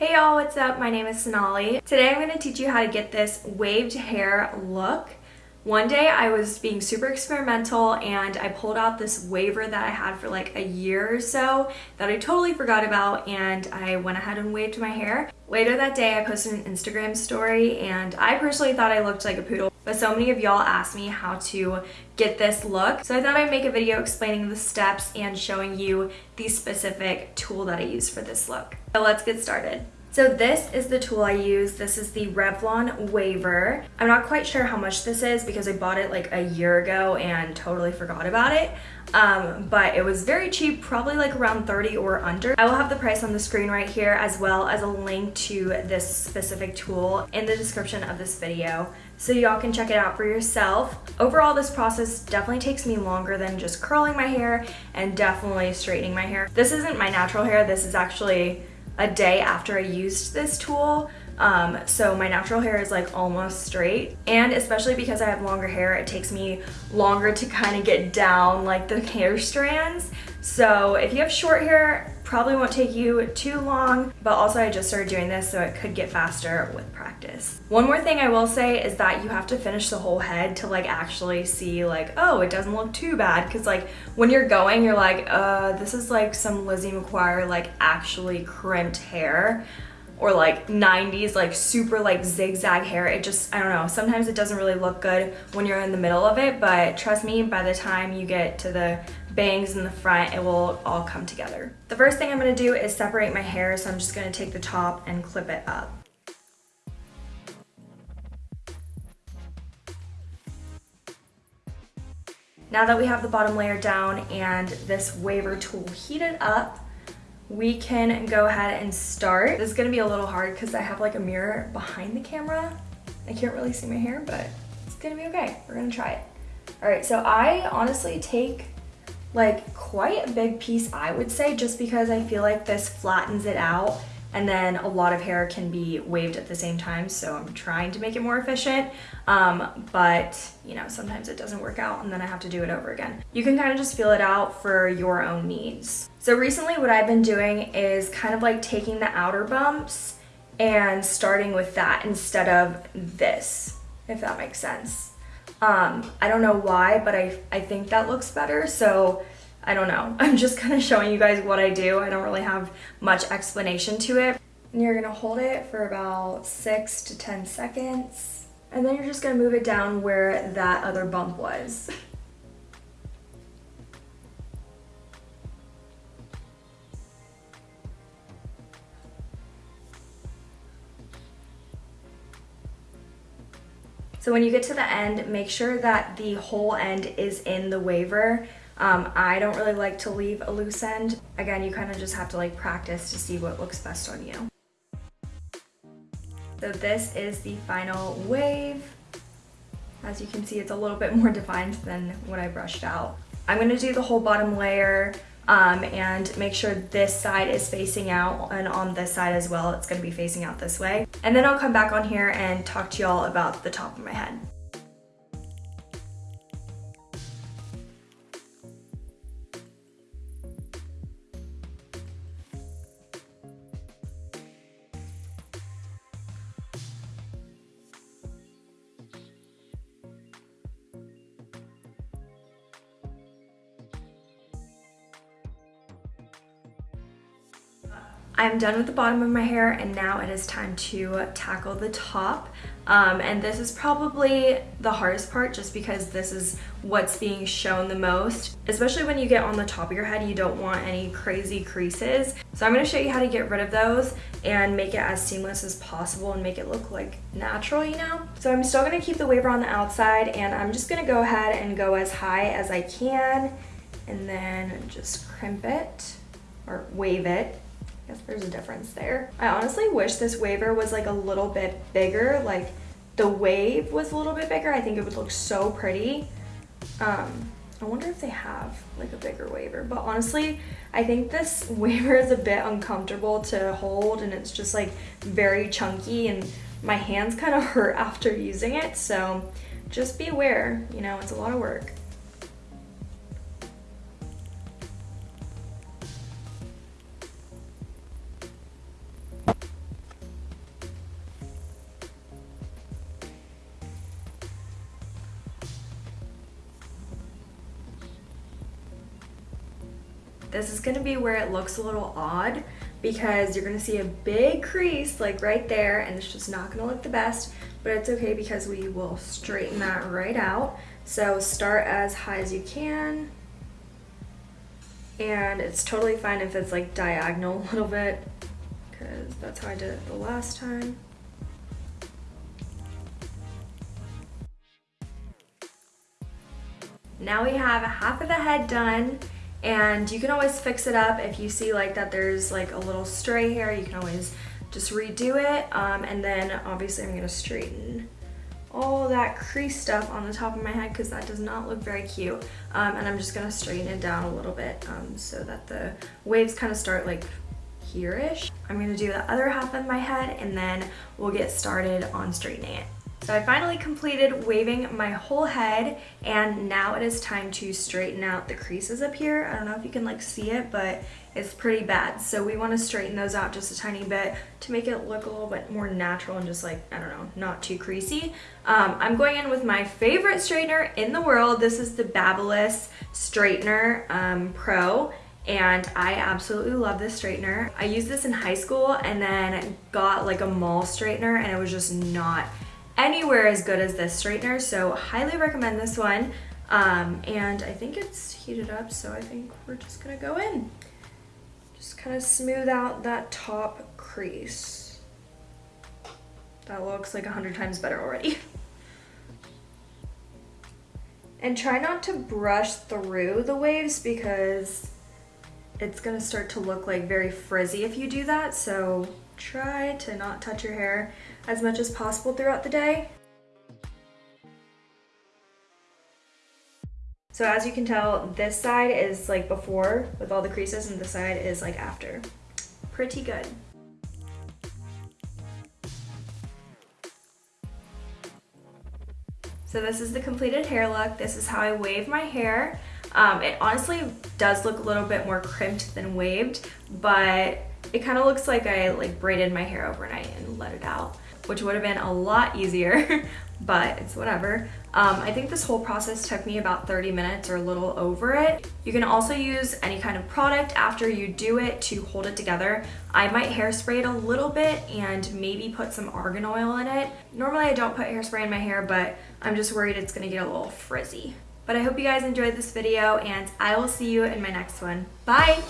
Hey y'all, what's up? My name is Sonali. Today I'm going to teach you how to get this waved hair look. One day I was being super experimental and I pulled out this waver that I had for like a year or so that I totally forgot about and I went ahead and waved my hair. Later that day I posted an Instagram story and I personally thought I looked like a poodle but so many of y'all asked me how to get this look so I thought I'd make a video explaining the steps and showing you the specific tool that I use for this look. So let's get started. So this is the tool I use. This is the Revlon Waver. I'm not quite sure how much this is because I bought it like a year ago and totally forgot about it. Um, but it was very cheap, probably like around 30 or under. I will have the price on the screen right here as well as a link to this specific tool in the description of this video so y'all can check it out for yourself. Overall, this process definitely takes me longer than just curling my hair and definitely straightening my hair. This isn't my natural hair, this is actually a day after I used this tool. Um, so my natural hair is like almost straight and especially because I have longer hair it takes me longer to kind of get down like the hair strands so if you have short hair probably won't take you too long but also I just started doing this so it could get faster with practice. One more thing I will say is that you have to finish the whole head to like actually see like oh it doesn't look too bad. Because like when you're going you're like uh this is like some Lizzie McGuire like actually crimped hair or like 90s like super like zigzag hair. It just I don't know. Sometimes it doesn't really look good when you're in the middle of it but trust me by the time you get to the bangs in the front it will all come together the first thing I'm gonna do is separate my hair so I'm just gonna take the top and clip it up Now that we have the bottom layer down and this waver tool heated up, we can go ahead and start. This is gonna be a little hard because I have like a mirror behind the camera. I can't really see my hair, but it's gonna be okay. We're gonna try it. All right, so I honestly take like quite a big piece, I would say, just because I feel like this flattens it out and then a lot of hair can be waved at the same time so I'm trying to make it more efficient um, but you know sometimes it doesn't work out and then I have to do it over again. You can kind of just feel it out for your own needs. So recently what I've been doing is kind of like taking the outer bumps and starting with that instead of this if that makes sense. Um, I don't know why but I, I think that looks better so I don't know. I'm just kind of showing you guys what I do. I don't really have much explanation to it. And you're gonna hold it for about six to 10 seconds. And then you're just gonna move it down where that other bump was. So when you get to the end, make sure that the whole end is in the waver. um, I don't really like to leave a loose end. Again, you kind of just have to like practice to see what looks best on you. So this is the final wave. As you can see, it's a little bit more defined than what I brushed out. I'm gonna do the whole bottom layer um, and make sure this side is facing out and on this side as well, it's gonna be facing out this way. And then I'll come back on here and talk to y'all about the top of my head. I'm done with the bottom of my hair and now it is time to tackle the top. Um, and this is probably the hardest part just because this is what's being shown the most. Especially when you get on the top of your head, you don't want any crazy creases. So I'm gonna show you how to get rid of those and make it as seamless as possible and make it look like natural, you know? So I'm still gonna keep the waver on the outside and I'm just gonna go ahead and go as high as I can and then just crimp it or wave it guess there's a difference there. I honestly wish this waver was like a little bit bigger, like the wave was a little bit bigger. I think it would look so pretty. Um, I wonder if they have like a bigger waver, but honestly, I think this waver is a bit uncomfortable to hold and it's just like very chunky and my hands kind of hurt after using it. So just be aware, you know, it's a lot of work. This is gonna be where it looks a little odd because you're gonna see a big crease like right there and it's just not gonna look the best, but it's okay because we will straighten that right out. So start as high as you can. And it's totally fine if it's like diagonal a little bit because that's how I did it the last time. Now we have half of the head done and you can always fix it up if you see like that there's like a little stray hair you can always just redo it um, and then obviously I'm gonna straighten all that crease stuff on the top of my head because that does not look very cute um, and I'm just gonna straighten it down a little bit um, so that the waves kind of start like here-ish. I'm gonna do the other half of my head and then we'll get started on straightening it. So I finally completed waving my whole head and now it is time to straighten out the creases up here. I don't know if you can like see it, but it's pretty bad. So we want to straighten those out just a tiny bit to make it look a little bit more natural and just like, I don't know, not too creasy. Um, I'm going in with my favorite straightener in the world. This is the Babyliss Straightener um, Pro and I absolutely love this straightener. I used this in high school and then got like a mall straightener and it was just not anywhere as good as this straightener, so highly recommend this one. Um, and I think it's heated up, so I think we're just gonna go in. Just kind of smooth out that top crease. That looks like a hundred times better already. and try not to brush through the waves because it's gonna start to look like very frizzy if you do that, so try to not touch your hair as much as possible throughout the day. So as you can tell, this side is like before with all the creases and this side is like after. Pretty good. So this is the completed hair look. This is how I wave my hair. Um, it honestly does look a little bit more crimped than waved, but it kind of looks like I like braided my hair overnight and let it out which would have been a lot easier, but it's whatever. Um, I think this whole process took me about 30 minutes or a little over it. You can also use any kind of product after you do it to hold it together. I might hairspray it a little bit and maybe put some argan oil in it. Normally I don't put hairspray in my hair, but I'm just worried it's gonna get a little frizzy. But I hope you guys enjoyed this video and I will see you in my next one. Bye!